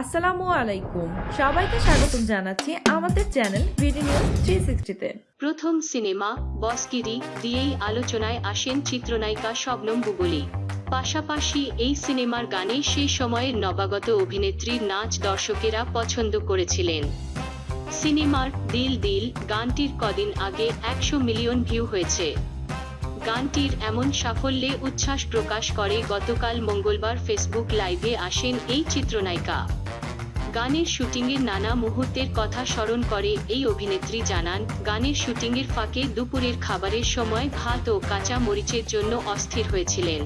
আসসালামু আলাইকুম। সবাইকে স্বাগতম জানাচ্ছি আমাদের চ্যানেল নিউজ থ্রি সিক্সটিতে প্রথম সিনেমা, বসগিরি, দিয়েই আলোচনায় আসেন চিত্রনায়িকা শবনম বুবলি। পাশাপাশি এই সিনেমার গানে সেই সময়ের নবাগত অভিনেত্রীর নাচ দর্শকেরা পছন্দ করেছিলেন। সিনেমার দিল দিল গানটির কদিন আগে একশো মিলিয়ন ভিউ হয়েছে। গানটির এমন সাফল্যে উচ্ছ্বাস প্রকাশ করে গতকাল মঙ্গলবার ফেসবুক লাইভে আসেন এই চিত্রনায়িকা। গানের শুটিংয়ের নানা মুহূর্তের কথা স্মরণ করে এই অভিনেত্রী জানান গানের শুটিংয়ের ফাঁকে দুপুরের খাবারের সময় ভাত ও কাঁচা মরিচের জন্য অস্থির হয়েছিলেন।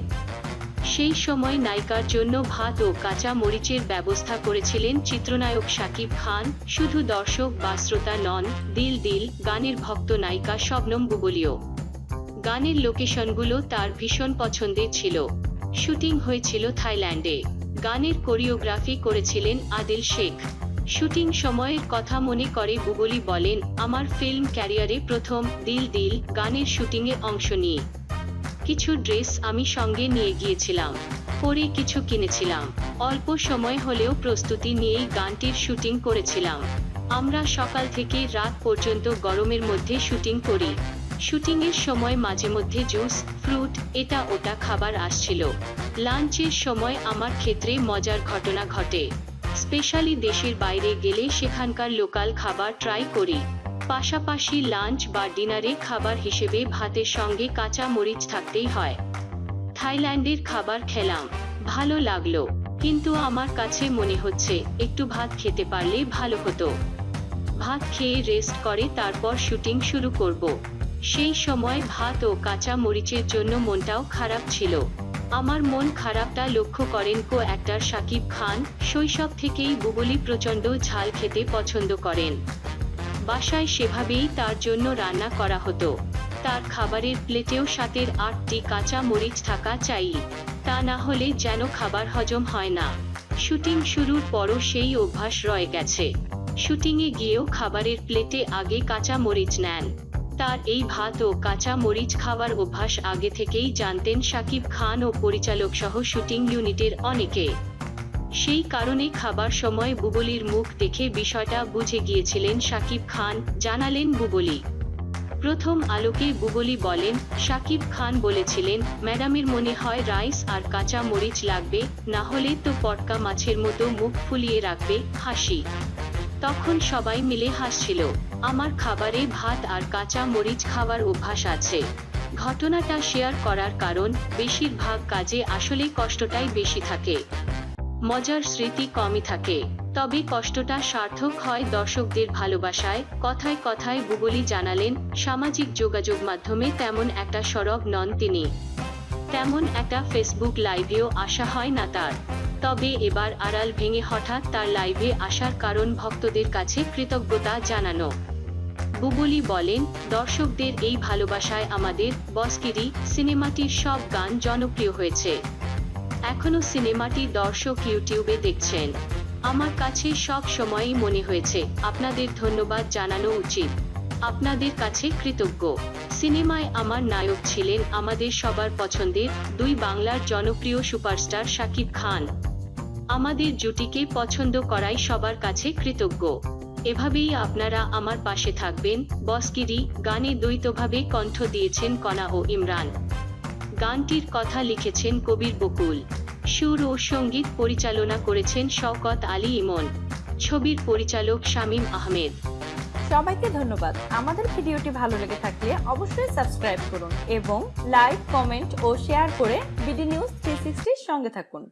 সেই সময় নায়িকার জন্য ভাত ও কাঁচা মরিচের ব্যবস্থা করেছিলেন চিত্রনায়ক শাকিব খান, শুধু দর্শক বা শ্রোতা নন, দিল দিল, গানের ভক্ত নায়িকা শবনম বুবলিও গানের লোকেশনগুলো তার ভীষণ পছন্দের ছিল। শুটিং হয়েছিল থাইল্যান্ডে। গানের কোরিওগ্রাফি করেছিলেন আদিল শেখ। শুটিং সময়ের কথা মনে করে বুবলি বলেন, আমার ফিল্ম ক্যারিয়ারে প্রথম দিল দিল গানের শুটিংয়ে অংশ নিয়ে। কিছু ড্রেস আমি সঙ্গে নিয়ে গিয়েছিলাম, পরে কিছু কিনেছিলাম। অল্প সময় হলেও প্রস্তুতি নিয়েই গানটির শুটিং করেছিলাম। আমরা সকাল থেকে রাত পর্যন্ত গরমের মধ্যে শুটিং করি। শুটিংয়ের সময় মাঝে মধ্যে জুস, ফ্রুট, এটা ওটা খাবার আসছিল। লাঞ্চের সময় আমার ক্ষেত্রে মজার ঘটনা ঘটে। স্পেশালি দেশের বাইরে গেলে সেখানকার লোকাল খাবার ট্রাই করি। পাশাপাশি লাঞ্চ বা ডিনারে খাবার হিসেবে ভাতের সঙ্গে কাঁচা মরিচ থাকতেই হয়। থাইল্যান্ডের খাবার খেলাম, ভালো লাগল, কিন্তু আমার কাছে মনে হচ্ছে একটু ভাত খেতে পারলে ভালো হতো। ভাত খেয়ে রেস্ট করে তারপর শুটিং শুরু করব। সেই সময় ভাত ও কাঁচা মরিচের জন্য মনটাও খারাপ ছিল। আমার মন খারাপটা লক্ষ্য করেন কো অ্যাক্টর শাকিব খান, শৈশব থেকেই বুবলি প্রচণ্ড ঝাল খেতে পছন্দ করেন। বাসায় সেভাবেই তার জন্য রান্না করা হতো। তার খাবারের প্লেটেও সাতের আটটি কাঁচা মরিচ থাকা চাই। তা না হলে যেন খাবার হজম হয় না। শুটিং শুরুর পরও সেই অভ্যাস রয়ে গেছে। শুটিংয়ে গিয়েও খাবারের প্লেটে আগে কাঁচা মরিচ নেন। তার এই ভাত ও কাঁচা মরিচ খাওয়ার অভ্যাস আগে থেকেই জানতেন শাকিব খান ও পরিচালক সহ শুটিং ইউনিটের অনেকে। সেই কারণে খাবার সময় বুবলির মুখ দেখে বিষয়টা বুঝে গিয়েছিলেন শাকিব খান, জানালেন বুবলি। প্রথম আলোকে বুবলি বলেন শাকিব খান বলেছিলেন, ম্যাডামের মনে হয় রাইস আর কাঁচা মরিচ লাগবে, না হলে তো পটকা মাছের মতো মুখ ফুলিয়ে রাখবে, হাসি। তখন সবাই মিলে হাসছিল, আমার খাবারে ভাত আর কাঁচা মরিচ খাওয়ার অভ্যাস আছে। ঘটনাটা শেয়ার করার কারণ বেশিরভাগ কাজে আসলে কষ্টটাই বেশি থাকে। মজার স্মৃতি কমই থাকে। তবে কষ্টটা সার্থক হয় দর্শকদের ভালোবাসায়। কথায় কথায় বুবলি জানালেন, সামাজিক যোগাযোগ মাধ্যমে তেমন একটা সরব নন তিনি। তেমন একটা ফেসবুক লাইভেও আসা হয় না তার। তবে এবার আড়াল ভেঙে হঠাৎ তার লাইভে আসার কারণ ভক্তদের কাছে কৃতজ্ঞতা জানানো। বুবলি বলেন, দর্শকদের এই ভালোবাসায় আমাদের বসকিরি সিনেমাটির সব গান জনপ্রিয় হয়েছে। এখনও সিনেমাটি দর্শক ইউটিউবে দেখছেন। আমার কাছে সব সময়ই মনে হয়েছে, আপনাদের ধন্যবাদ জানানো উচিত। আপনাদের কাছে কৃতজ্ঞ। সিনেমায় আমার নায়ক ছিলেন আমাদের সবার পছন্দের দুই বাংলার জনপ্রিয় সুপারস্টার শাকিব খান। আমাদের জুটিকে পছন্দ করাই সবার কাছে কৃতজ্ঞ। এভাবেই আপনারা আমার পাশে থাকবেন বসকিরি গানে দ্বৈতভাবে কণ্ঠ দিয়েছেন কণা ও ইমরান। গানটির কথা লিখেছেন কবির বকুল। সুর ও সংগীত পরিচালনা করেছেন শওকত আলী ইমন। ছবির পরিচালক শামীম আহমেদ। সবাইকে ধন্যবাদ। আমাদের ভিডিওটি ভালো লেগে থাকলে অবশ্যই সাবস্ক্রাইব করুন এবং লাইক, কমেন্ট ও শেয়ার করে বিডি নিউজ থ্রি সঙ্গে থাকুন।